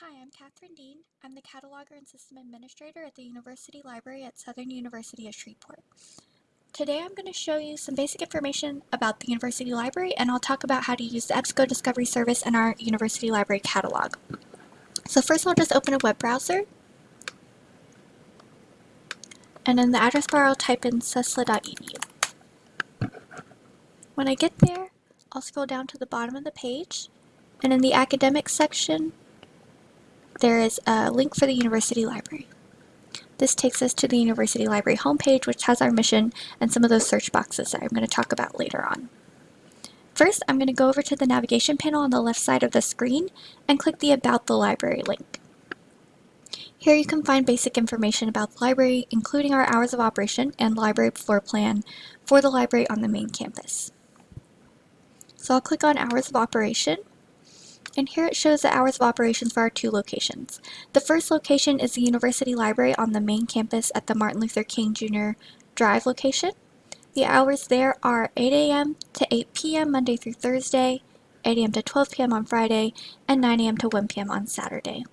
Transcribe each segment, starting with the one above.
Hi, I'm Catherine Dean. I'm the Cataloger and System Administrator at the University Library at Southern University of Shreveport. Today I'm going to show you some basic information about the University Library and I'll talk about how to use the EBSCO Discovery Service in our University Library catalog. So first I'll just open a web browser and in the address bar I'll type in susla.edu. When I get there, I'll scroll down to the bottom of the page and in the academic section there is a link for the University Library. This takes us to the University Library homepage, which has our mission and some of those search boxes that I'm going to talk about later on. First, I'm going to go over to the navigation panel on the left side of the screen and click the About the Library link. Here you can find basic information about the library, including our hours of operation and library floor plan for the library on the main campus. So I'll click on Hours of Operation and here it shows the hours of operations for our two locations. The first location is the University Library on the main campus at the Martin Luther King Jr. Drive location. The hours there are 8 a.m. to 8 p.m. Monday through Thursday, 8 a.m. to 12 p.m. on Friday, and 9 a.m. to 1 p.m. on Saturday.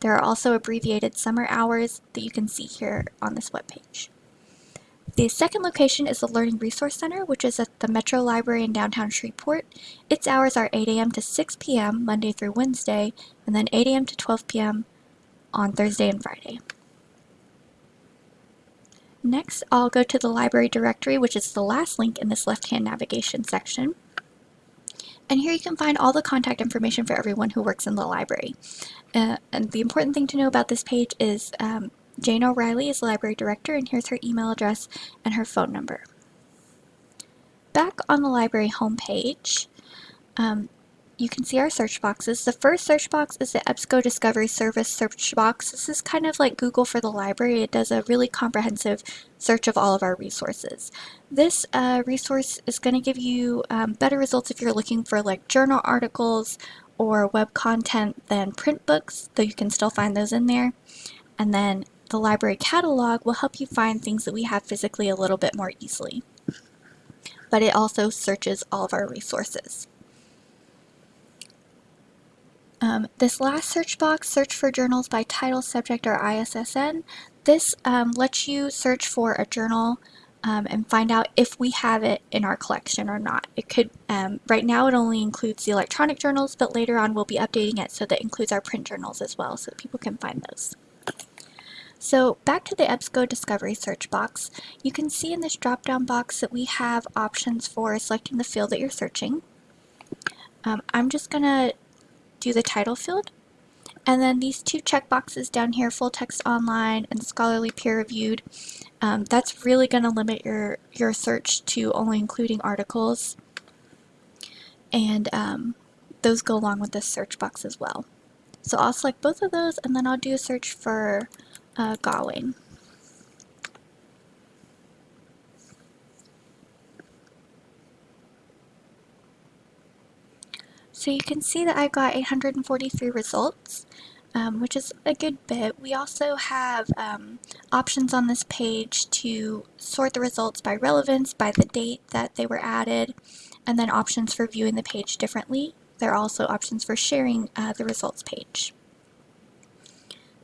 There are also abbreviated summer hours that you can see here on this webpage. The second location is the Learning Resource Center, which is at the Metro Library in downtown Shreveport. Its hours are 8 a.m. to 6 p.m. Monday through Wednesday, and then 8 a.m. to 12 p.m. on Thursday and Friday. Next, I'll go to the library directory, which is the last link in this left-hand navigation section. And here you can find all the contact information for everyone who works in the library. Uh, and the important thing to know about this page is um, Jane O'Reilly is the library director and here's her email address and her phone number. Back on the library homepage, um, you can see our search boxes. The first search box is the EBSCO Discovery Service search box. This is kind of like Google for the library. It does a really comprehensive search of all of our resources. This uh, resource is going to give you um, better results if you're looking for like journal articles or web content than print books, though you can still find those in there. And then the library catalog will help you find things that we have physically a little bit more easily. But it also searches all of our resources. Um, this last search box, search for journals by title, subject, or ISSN, this um, lets you search for a journal um, and find out if we have it in our collection or not. It could, um, right now it only includes the electronic journals, but later on we'll be updating it so that includes our print journals as well so people can find those. So back to the EBSCO Discovery search box, you can see in this drop-down box that we have options for selecting the field that you're searching. Um, I'm just going to do the title field. And then these two checkboxes down here, full text online and scholarly peer reviewed, um, that's really going to limit your, your search to only including articles. And um, those go along with this search box as well. So I'll select both of those and then I'll do a search for uh. So you can see that I got 843 results, um, which is a good bit. We also have um, options on this page to sort the results by relevance, by the date that they were added, and then options for viewing the page differently. There are also options for sharing uh, the results page.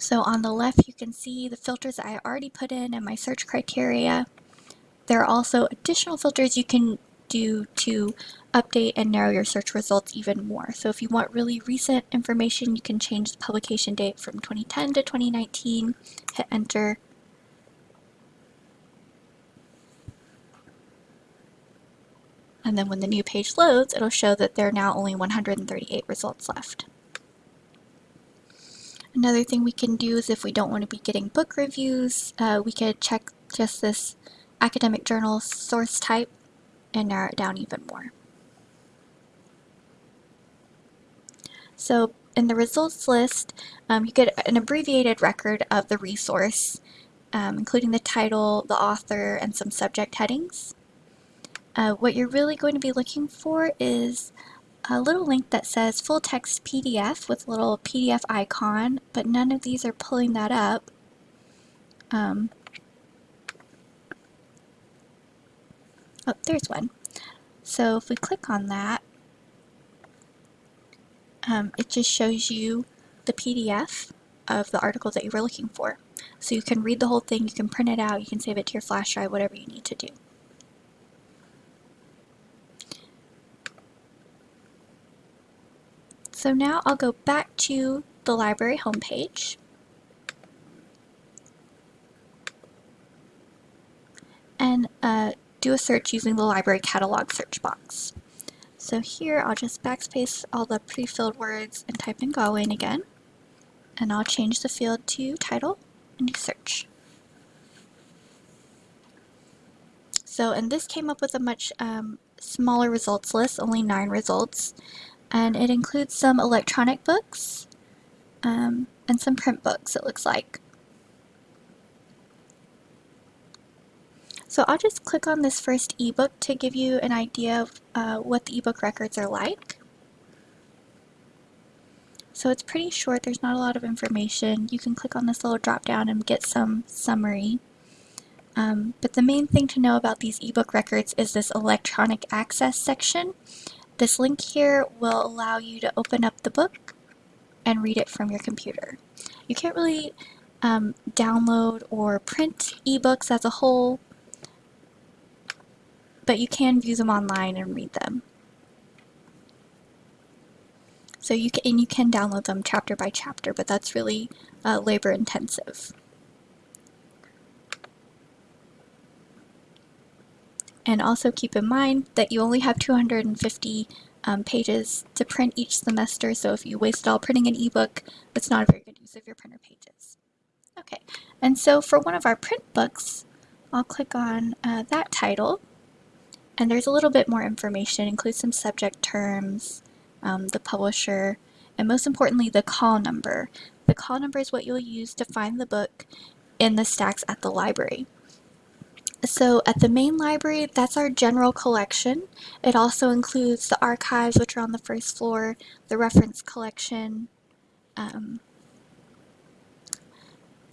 So on the left, you can see the filters I already put in and my search criteria. There are also additional filters you can do to update and narrow your search results even more. So if you want really recent information, you can change the publication date from 2010 to 2019, hit enter. And then when the new page loads, it'll show that there are now only 138 results left. Another thing we can do is if we don't want to be getting book reviews, uh, we could check just this academic journal source type and narrow it down even more. So in the results list, um, you get an abbreviated record of the resource, um, including the title, the author, and some subject headings. Uh, what you're really going to be looking for is a little link that says full text PDF with a little PDF icon, but none of these are pulling that up. Um, oh, there's one. So if we click on that, um, it just shows you the PDF of the article that you were looking for. So you can read the whole thing, you can print it out, you can save it to your flash drive, whatever you need to do. So now I'll go back to the library homepage. And uh, do a search using the library catalog search box. So here I'll just backspace all the pre-filled words and type in Gawain again. And I'll change the field to title and search. So, and this came up with a much um, smaller results list, only nine results. And it includes some electronic books um, and some print books, it looks like. So I'll just click on this first ebook to give you an idea of uh, what the ebook records are like. So it's pretty short, there's not a lot of information. You can click on this little drop down and get some summary. Um, but the main thing to know about these ebook records is this electronic access section. This link here will allow you to open up the book and read it from your computer. You can't really um, download or print ebooks as a whole, but you can view them online and read them. So you can, and you can download them chapter by chapter, but that's really uh, labor intensive. And also keep in mind that you only have 250 um, pages to print each semester, so if you waste it all printing an ebook, that's not a very good use of your printer pages. Okay, and so for one of our print books, I'll click on uh, that title, and there's a little bit more information, includes some subject terms, um, the publisher, and most importantly, the call number. The call number is what you'll use to find the book in the stacks at the library. So at the main library, that's our general collection. It also includes the archives, which are on the first floor, the reference collection, um,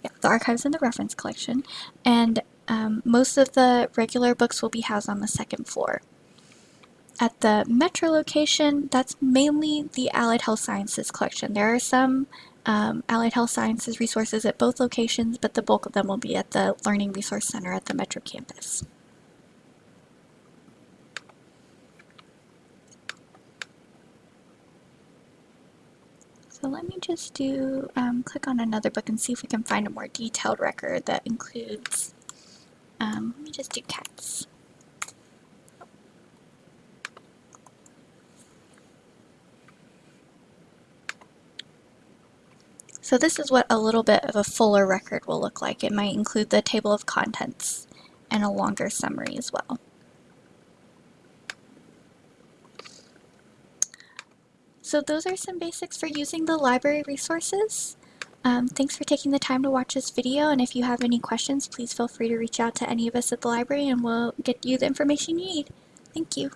yeah, the archives and the reference collection, and um, most of the regular books will be housed on the second floor. At the Metro location, that's mainly the Allied Health Sciences collection. There are some um, Allied Health Sciences resources at both locations, but the bulk of them will be at the Learning Resource Center at the Metro campus. So let me just do, um, click on another book and see if we can find a more detailed record that includes, um, let me just do cats. So this is what a little bit of a fuller record will look like. It might include the table of contents and a longer summary as well. So those are some basics for using the library resources. Um, thanks for taking the time to watch this video, and if you have any questions, please feel free to reach out to any of us at the library and we'll get you the information you need. Thank you.